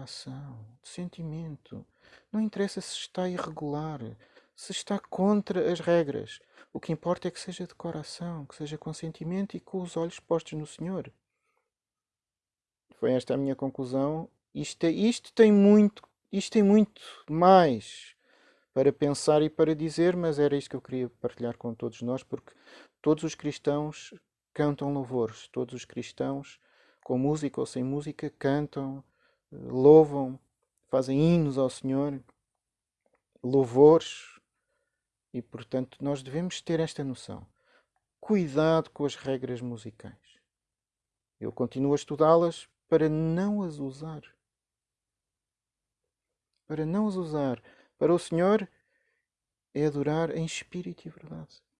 coração, de sentimento. Não interessa se está irregular, se está contra as regras. O que importa é que seja de coração, que seja com sentimento e com os olhos postos no Senhor. Foi esta a minha conclusão. Isto, é, isto tem muito, isto tem muito mais para pensar e para dizer, mas era isto que eu queria partilhar com todos nós, porque todos os cristãos cantam louvores, todos os cristãos, com música ou sem música, cantam, louvam, fazem hinos ao Senhor, louvores, e portanto nós devemos ter esta noção. Cuidado com as regras musicais. Eu continuo a estudá-las para não as usar. Para não as usar. Para o Senhor é adorar em espírito e verdade.